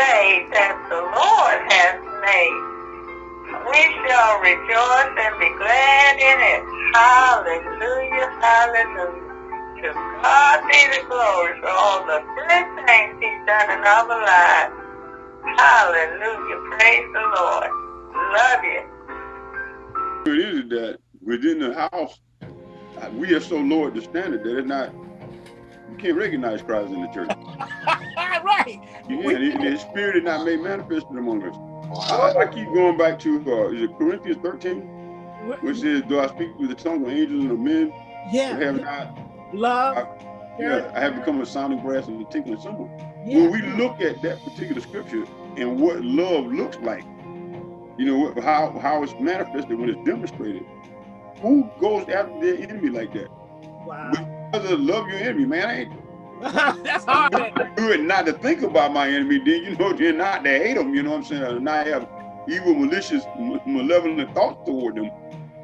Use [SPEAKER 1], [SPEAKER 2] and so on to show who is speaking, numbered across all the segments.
[SPEAKER 1] day that the Lord has made. We shall rejoice and be glad in it. Hallelujah, hallelujah. To God be the glory for all the good things he's done in our lives. Hallelujah, praise the Lord. Love you.
[SPEAKER 2] It is that within the house, we are so low at the standard that it's not you can't recognize Christ in the church.
[SPEAKER 3] right.
[SPEAKER 2] Yeah, his spirit is not made manifest among us. I, I, keep going back to uh, is it Corinthians 13, which says, "Do I speak with the tongue of angels and of men?
[SPEAKER 3] Yeah.
[SPEAKER 2] Have not
[SPEAKER 3] love.
[SPEAKER 2] I, yeah, I have become a sounding brass and a tinkling cymbal.
[SPEAKER 3] Yeah.
[SPEAKER 2] When we look at that particular scripture and what love looks like, you know how how it's manifested when it's demonstrated. Who goes after their enemy like that?
[SPEAKER 3] Wow.
[SPEAKER 2] Because of love your enemy, man.
[SPEAKER 3] That's hard.
[SPEAKER 2] not to think about my enemy, then you know, then not to hate them, you know what I'm saying? Or not have evil, malicious, malevolent thoughts toward them.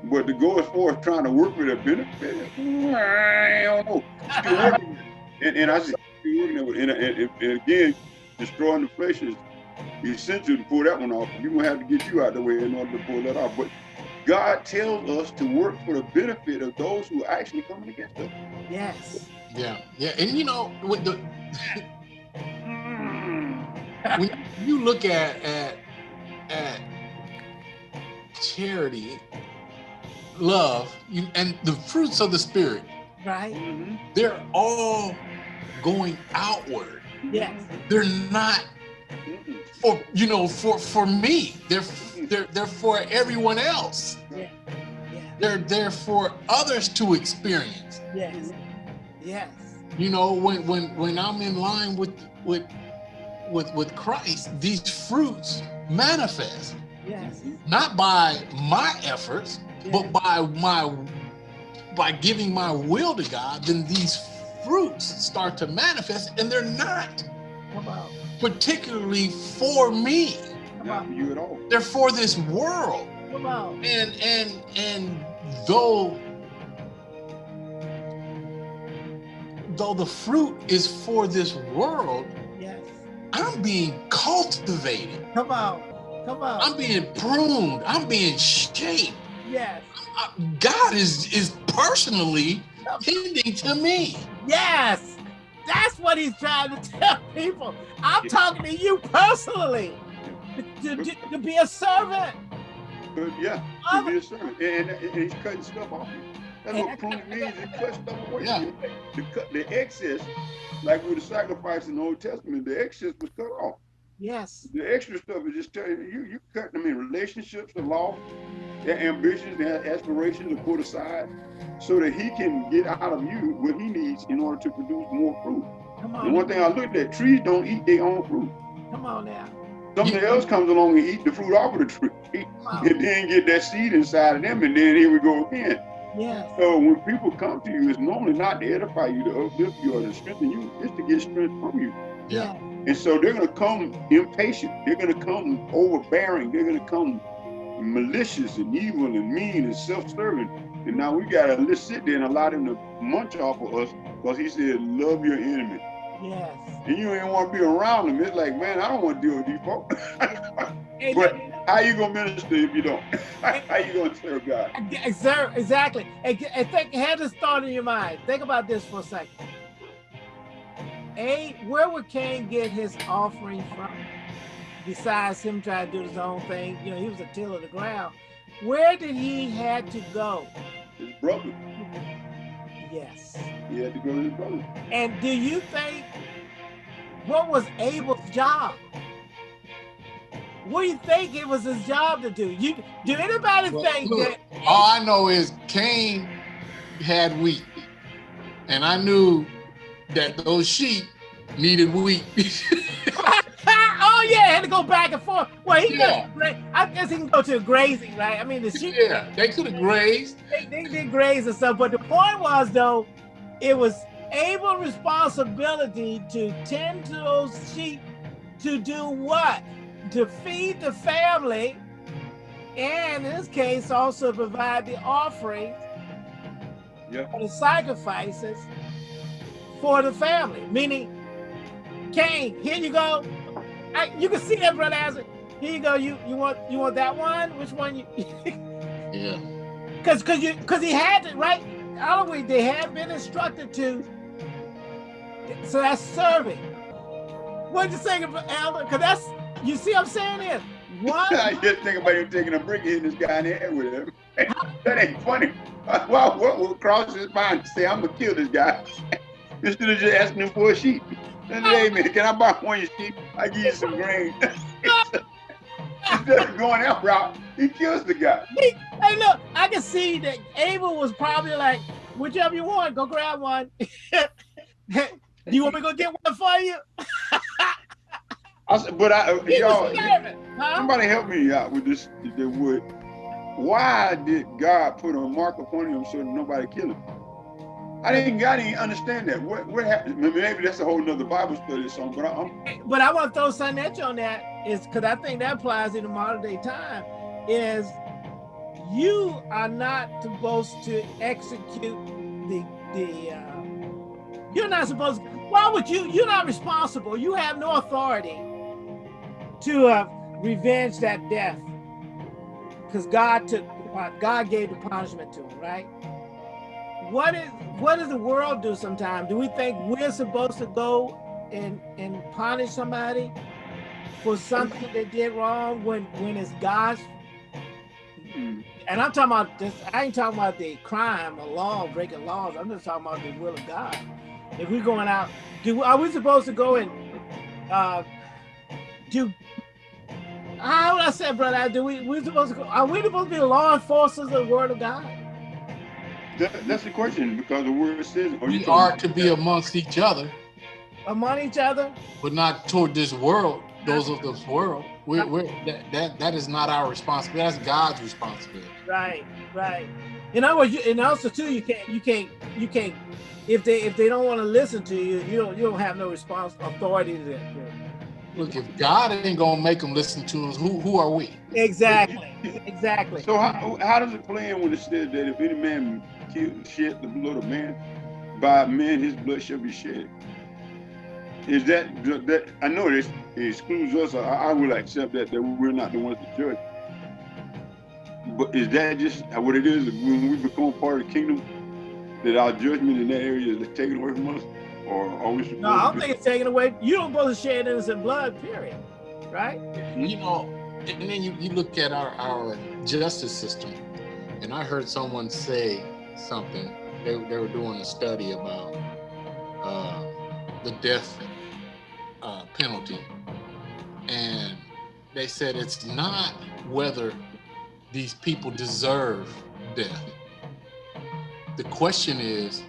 [SPEAKER 2] But to go as far as trying to work with a benefit, I don't know. Still working. and, and I just still working with and, and, and again, destroying the flesh is essential to pull that one off. You're gonna have to get you out of the way in order to pull that off. But God tells us to work for the benefit of those who are actually coming against us.
[SPEAKER 3] Yes.
[SPEAKER 4] Yeah, yeah, and you know, with the hmm. when you look at at at charity, love, you, and the fruits of the spirit,
[SPEAKER 3] Right. Mm-hmm.
[SPEAKER 4] they're all going outward.
[SPEAKER 3] Yes.
[SPEAKER 4] They're not for you know for for me. They're they're they're for everyone else.
[SPEAKER 3] Yeah. Yeah.
[SPEAKER 4] They're they're for others to experience.
[SPEAKER 3] Yes. Yes.
[SPEAKER 4] you know when when when i'm in line with with with with christ these fruits manifest
[SPEAKER 3] Yes.
[SPEAKER 4] not by my efforts but by my by giving my will to god then these fruits start to manifest and they're not particularly for me
[SPEAKER 2] Not for you at all.
[SPEAKER 4] they're for this world
[SPEAKER 3] Come on.
[SPEAKER 4] and and and though though the fruit is for this world
[SPEAKER 3] Yes.
[SPEAKER 4] i'm being cultivated
[SPEAKER 3] Come on. Come on.
[SPEAKER 4] i'm being pruned i'm being shaped
[SPEAKER 3] yes.
[SPEAKER 4] I- god is is personally tending to me
[SPEAKER 3] Yes. That's what he's trying to tell people. I'm talking to you personally. To, to, to be a servant.
[SPEAKER 2] But yeah, to be a servant. And, and, and he's cutting stuff off you. That's what pruning means. It cuts stuff away.
[SPEAKER 4] Yeah.
[SPEAKER 2] The, cut, the excess, like with the sacrifice in the Old Testament, the excess was cut off.
[SPEAKER 3] Yes.
[SPEAKER 2] The extra stuff is just telling you, you cut them in relationships, the law, their ambitions, their aspirations are put aside so that he can get out of you what he needs in order to produce more fruit.
[SPEAKER 3] Come
[SPEAKER 2] And one thing I looked at, trees don't eat their own fruit.
[SPEAKER 3] Come on now.
[SPEAKER 2] Something else comes along and eat the fruit off of the tree.
[SPEAKER 3] On.
[SPEAKER 2] And then get that seed inside of them, and then here we go again.
[SPEAKER 3] Yes.
[SPEAKER 2] So when people come to you, it's normally not to edify you, to uplift you, or to strengthen you. It's to get strength from you.
[SPEAKER 4] Yeah.
[SPEAKER 2] And so they're going to come impatient. They're going to come overbearing. They're going to come malicious and evil and mean and self-serving. And now we got to sit there and allow them to munch off of us because he said, love your enemy.
[SPEAKER 3] Yes.
[SPEAKER 2] And you ain't want to be around them. It's like, man, I don't want to deal with these folks. But how you to minister if you don't? how you to serve God?
[SPEAKER 3] Exa- Exactly. And, think, have this thought in your mind. Think about this for a second. A, where would Cain get his offering from? Besides him trying to do his own thing, you know, he was a tiller of the ground. Where did he had to go?
[SPEAKER 2] His brother.
[SPEAKER 3] Yes.
[SPEAKER 2] He had to go to his brother.
[SPEAKER 3] And do you think what was Abel's job? What do you think it was his job to do? You do anybody
[SPEAKER 4] Well,
[SPEAKER 3] think
[SPEAKER 4] look,
[SPEAKER 3] that
[SPEAKER 4] all i know is cain had wheat and i knew that those sheep needed wheat
[SPEAKER 3] oh yeah, had to go back and forth. Well, he
[SPEAKER 4] Yeah.
[SPEAKER 3] got, I guess he can go to grazing, right? I mean, the sheep
[SPEAKER 4] yeah they could have grazed
[SPEAKER 3] they, they did graze and stuff, but the point was though, it was Abel's responsibility to tend to those sheep to do what? To feed the family, and in this case, also provide the offering
[SPEAKER 2] Yep.
[SPEAKER 3] for the sacrifices for the family. Meaning, Cain, here you go. I, you can see that, brother. As here you go. You you want you want that one? Which one you?
[SPEAKER 4] Yeah.
[SPEAKER 3] Because because you because he had it, right. Always they have been instructed to. So that's serving. What you saying, Elder? Because that's you see what I'm saying is one.
[SPEAKER 2] I just think about you taking a brick hitting this guy in the head with him. that ain't funny. Well, what will cross his mind to say, I'm gonna kill this guy? Instead of just asking him for a sheep. Then, hey man, can I buy one of your sheep? I give you some grain. Instead of going that route, he kills the guy.
[SPEAKER 3] Hey, look, I can see that Abel was probably like, whichever you want, go grab one. you want me to go get one for you?
[SPEAKER 2] I said, but I, y'all,
[SPEAKER 3] huh?
[SPEAKER 2] somebody help me out with this. If they would. Why did God put a mark upon him so nobody kill him? I didn't, I didn't understand that. What, what happened? Maybe that's a whole nother Bible study or something. But I'm,
[SPEAKER 3] But I want to throw something at you on that is because I think that applies in the modern day time is you are not supposed to execute the the uh, you're not supposed why would you you're not responsible. You have no authority to uh, revenge that death because God took God gave the punishment to him right? What is what does the world do sometimes do we think we're supposed to go and and punish somebody for something they did wrong when when it's God's
[SPEAKER 2] mm,
[SPEAKER 3] and I'm talking about this I ain't talking about the crime or law breaking laws. I'm just talking about the will of God. If we're going out do are we supposed to go and uh do how would I say brother do we we supposed to go are we supposed to be law enforcers of the word of God?
[SPEAKER 2] That, that's the question because the word says. Are
[SPEAKER 4] We
[SPEAKER 2] talking
[SPEAKER 4] are to be amongst each other,
[SPEAKER 3] among each other?
[SPEAKER 4] But not toward this world, those of this world. We're, we're that, that that is not our responsibility. That's God's responsibility.
[SPEAKER 3] Right, right. In other words, you, and also too, you can't, you can't, you can't. If they if they don't want to listen to you, you don't you don't have no response authority to that.
[SPEAKER 4] Look, if God ain't gonna make them listen to us, who who are we?
[SPEAKER 3] Exactly, exactly.
[SPEAKER 2] So how, how does it play in when it says that if any man kill, shed the blood of man, by man his blood shall be shed? Is that that I know this excludes us. I, I will accept that that we're not the ones to judge. But is that just what it is when we become part of the kingdom? That our judgment in that area is taken away from us, or are we supposed
[SPEAKER 3] No, I
[SPEAKER 2] to
[SPEAKER 3] don't
[SPEAKER 2] be-
[SPEAKER 3] think it's taken away. You don't supposed to shed innocent blood. Period. Right?
[SPEAKER 4] You know, and then you, you look at our, our justice system, and I heard someone say something. They, they were doing a study about uh, the death penalty, and they said it's not whether these people deserve death. The question is,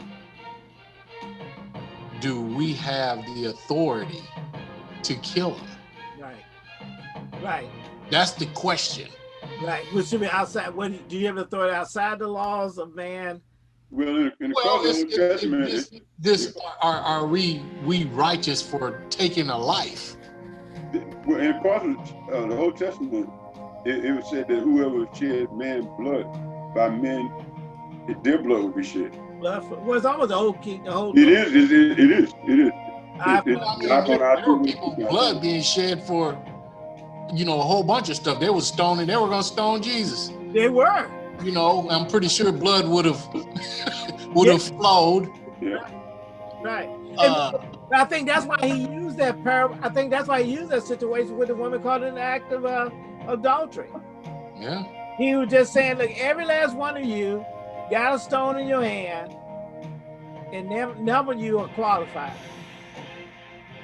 [SPEAKER 4] do we have the authority to kill them?
[SPEAKER 3] Right. Right.
[SPEAKER 4] That's the question.
[SPEAKER 3] Right. Which should be outside. What do you have authority outside the laws of man?
[SPEAKER 2] Well, in, in the
[SPEAKER 4] Well,
[SPEAKER 2] cause
[SPEAKER 4] it's,
[SPEAKER 2] of the New Testament,
[SPEAKER 4] it, this, this are, are we we righteous for taking a life?
[SPEAKER 2] Well, in part of uh, the Old Testament, it, it was said that whoever shed man's blood, by men, their blood will be shed.
[SPEAKER 3] Blood for, well, it's almost the whole king. The whole.
[SPEAKER 2] It is, it is, it is, it is.
[SPEAKER 3] I-
[SPEAKER 2] It-
[SPEAKER 4] I mean,
[SPEAKER 2] I thought I
[SPEAKER 4] there were
[SPEAKER 2] do-
[SPEAKER 4] people blood being shed for, you know, a whole bunch of stuff. They were stoning. They were gonna stone Jesus.
[SPEAKER 3] they were.
[SPEAKER 4] You know, I'm pretty sure blood would have would have flowed.
[SPEAKER 2] Yeah.
[SPEAKER 3] Right.
[SPEAKER 4] Uh,
[SPEAKER 3] I think that's why he used that parable. I think that's why he used that situation with the woman caught in the act of uh, adultery.
[SPEAKER 4] yeah.
[SPEAKER 3] He was just saying, look, every last one of you got a stone in your hand, and never, none of you are qualified.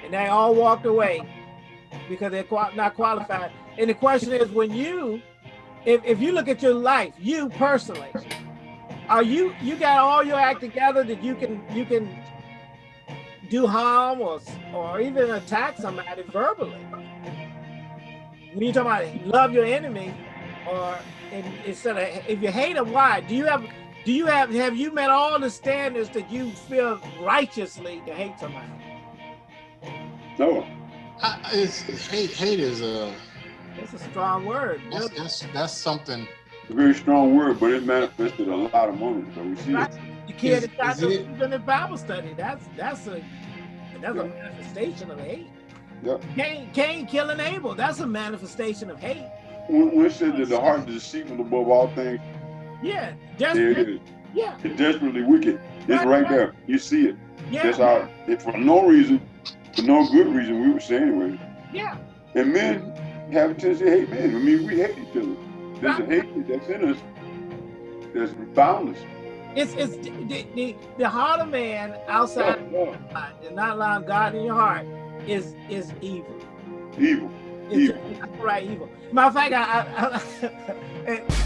[SPEAKER 3] And they all walked away because they're not qualified. And the question is, when you, if, if you look at your life, you personally, are you you got all your act together that you can you can do harm or or even attack somebody verbally? When you talk about love your enemy, or in, instead of if you hate them, why? Do you have do you have have you met all the standards that you feel righteously to hate somebody?
[SPEAKER 2] No,
[SPEAKER 4] I, it's, hate hate is a
[SPEAKER 3] That's a strong word.
[SPEAKER 4] that's, that's that's something.
[SPEAKER 2] it's a very strong word, but it manifested a lot of moments. So we see
[SPEAKER 3] Right.
[SPEAKER 2] it.
[SPEAKER 3] The kid
[SPEAKER 4] Is-
[SPEAKER 3] that got
[SPEAKER 4] is
[SPEAKER 3] no in Bible study. That's that's a that's a manifestation of hate.
[SPEAKER 2] Yep.
[SPEAKER 3] Cain, Cain killing Abel. That's a manifestation of hate.
[SPEAKER 2] When, when it said that the heart is deceitful above all things,
[SPEAKER 3] Yeah.
[SPEAKER 2] there it
[SPEAKER 3] Desperate. Yeah.
[SPEAKER 2] It's desperately wicked. It's
[SPEAKER 3] Right,
[SPEAKER 2] right
[SPEAKER 3] right.
[SPEAKER 2] there. You see it.
[SPEAKER 3] Yeah.
[SPEAKER 2] That's how, it, for no reason, for no good reason, we would say anyway.
[SPEAKER 3] Yeah.
[SPEAKER 2] And men have a tendency to hate men. I mean, we hate each other. There's a hatred that's in us that's boundless.
[SPEAKER 3] It's it's the, the, the heart of man outside
[SPEAKER 2] Yeah,
[SPEAKER 3] God and not allowing God in your heart is is evil.
[SPEAKER 2] Evil.
[SPEAKER 3] It's
[SPEAKER 2] Evil.
[SPEAKER 3] right evil. Matter of fact, I, I, I